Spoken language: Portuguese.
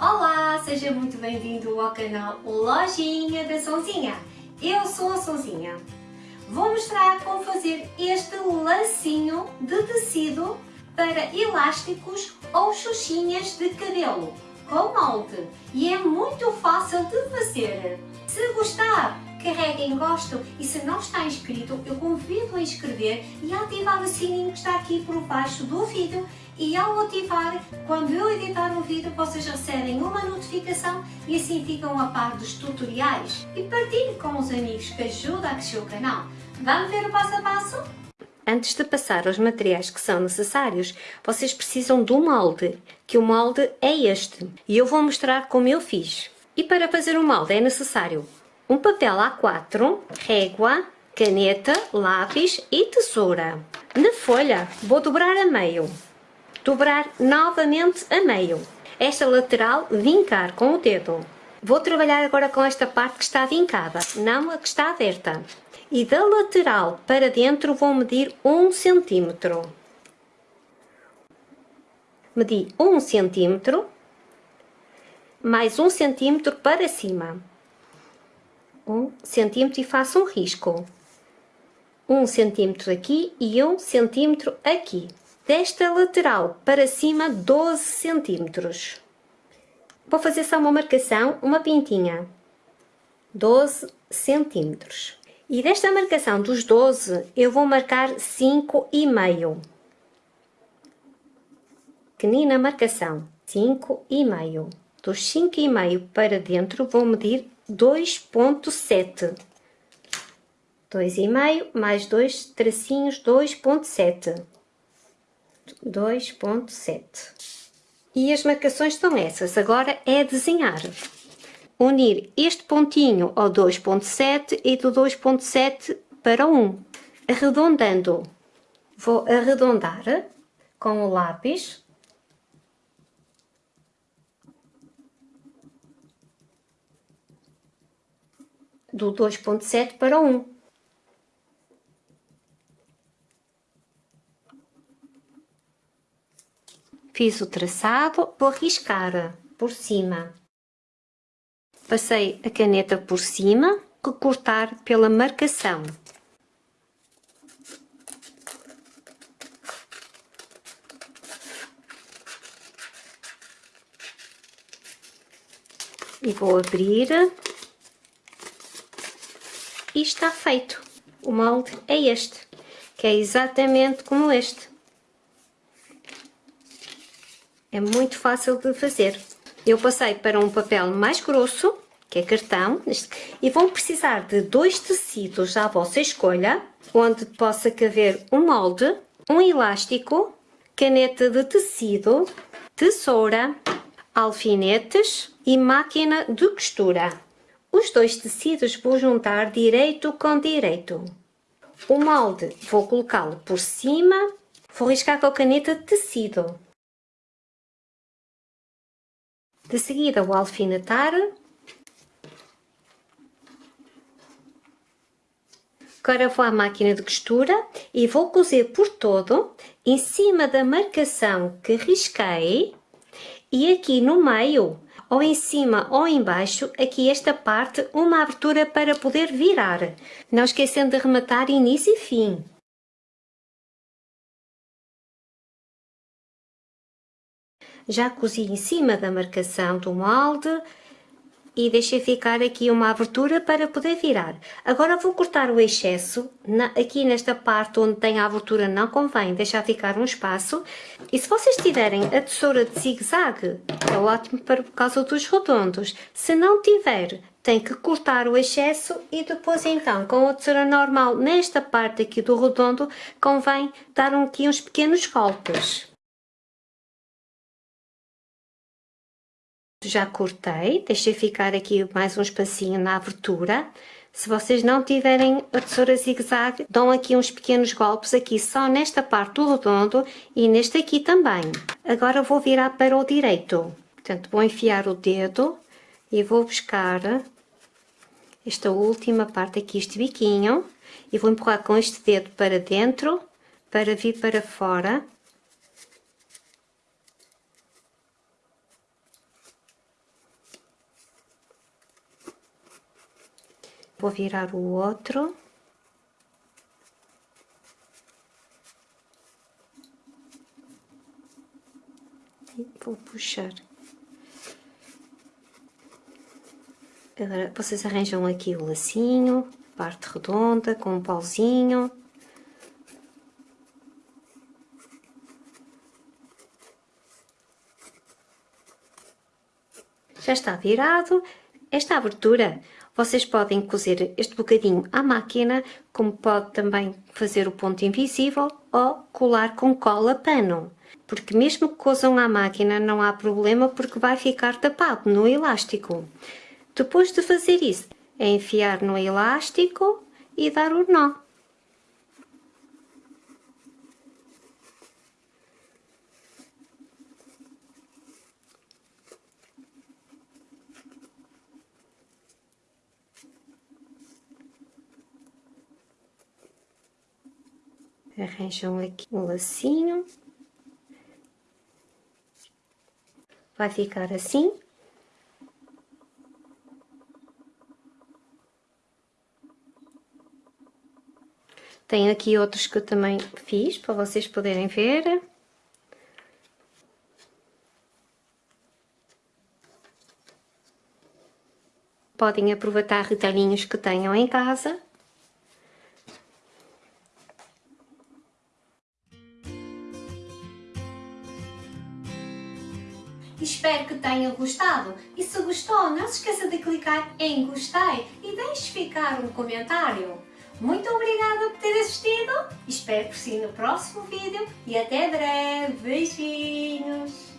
Olá, seja muito bem-vindo ao canal Lojinha da Sonzinha. Eu sou a Sonzinha. Vou mostrar como fazer este lacinho de tecido para elásticos ou xuxinhas de cabelo com molde e é muito fácil de fazer. Se gostar, carregue em gosto e se não está inscrito, eu convido a inscrever e a ativar o sininho que está aqui por baixo do vídeo e ao ativar, quando eu editar um vídeo, vocês recebem uma notificação e assim ficam a par dos tutoriais. E partilhe com os amigos que ajudam a crescer o canal. Vamos ver o passo a passo? Antes de passar aos materiais que são necessários, vocês precisam do molde, que o molde é este. E eu vou mostrar como eu fiz. E para fazer o molde é necessário um papel A4, régua, caneta, lápis e tesoura. Na folha vou dobrar a meio, dobrar novamente a meio. Esta lateral vincar com o dedo. Vou trabalhar agora com esta parte que está vincada, não a que está aberta. E da lateral para dentro vou medir 1 centímetro. Medi 1 centímetro, mais 1 centímetro para cima um centímetro e faço um risco. Um centímetro aqui e um centímetro aqui. Desta lateral para cima, 12 centímetros. Vou fazer só uma marcação, uma pintinha. 12 centímetros. E desta marcação dos 12, eu vou marcar 5,5. Pequenina marcação, 5,5. Dos 5,5 para dentro, vou medir 2.7. 2,5 mais 2 tracinhos, 2.7. 2.7. E as marcações são essas. Agora é desenhar. Unir este pontinho ao 2.7 e do 2.7 para 1. Arredondando. Vou arredondar com o lápis do 2.7 para 1. Fiz o traçado, vou riscar por cima. Passei a caneta por cima, recortar pela marcação. E vou abrir e está feito. O molde é este, que é exatamente como este. É muito fácil de fazer. Eu passei para um papel mais grosso, que é cartão, e vão precisar de dois tecidos à vossa escolha, onde possa caber um molde, um elástico, caneta de tecido, tesoura, alfinetes e máquina de costura. Os dois tecidos vou juntar direito com direito. O molde vou colocá-lo por cima, vou riscar com a caneta tecido. De seguida vou alfinetar. Agora vou à máquina de costura e vou cozer por todo, em cima da marcação que risquei e aqui no meio ou em cima ou embaixo, aqui esta parte, uma abertura para poder virar. Não esquecendo de rematar início e fim. Já cozi em cima da marcação do molde e deixei ficar aqui uma abertura para poder virar. Agora vou cortar o excesso, na, aqui nesta parte onde tem a abertura não convém deixar ficar um espaço. E se vocês tiverem a tesoura de zigue-zague, é ótimo para por causa dos redondos. Se não tiver, tem que cortar o excesso e depois então com a tesoura normal nesta parte aqui do redondo convém dar aqui uns pequenos golpes. Já cortei, deixei ficar aqui mais um espacinho na abertura. Se vocês não tiverem a tesoura zigue-zague, dão aqui uns pequenos golpes aqui só nesta parte do redondo e neste aqui também. Agora vou virar para o direito. Portanto, vou enfiar o dedo e vou buscar esta última parte aqui, este biquinho, e vou empurrar com este dedo para dentro, para vir para fora Vou virar o outro. E vou puxar. Agora vocês arranjam aqui o lacinho, parte redonda com um pauzinho. Já está virado. Esta abertura, vocês podem cozer este bocadinho à máquina, como pode também fazer o ponto invisível ou colar com cola pano. Porque mesmo que cozam à máquina não há problema porque vai ficar tapado no elástico. Depois de fazer isso, é enfiar no elástico e dar o nó. Arranjam aqui um lacinho. Vai ficar assim. Tenho aqui outros que eu também fiz para vocês poderem ver. Podem aproveitar retalhinhos que tenham em casa. Tenham gostado e se gostou não se esqueça de clicar em gostei e deixe ficar um comentário. Muito obrigada por ter assistido, espero por si no próximo vídeo e até breve. Beijinhos!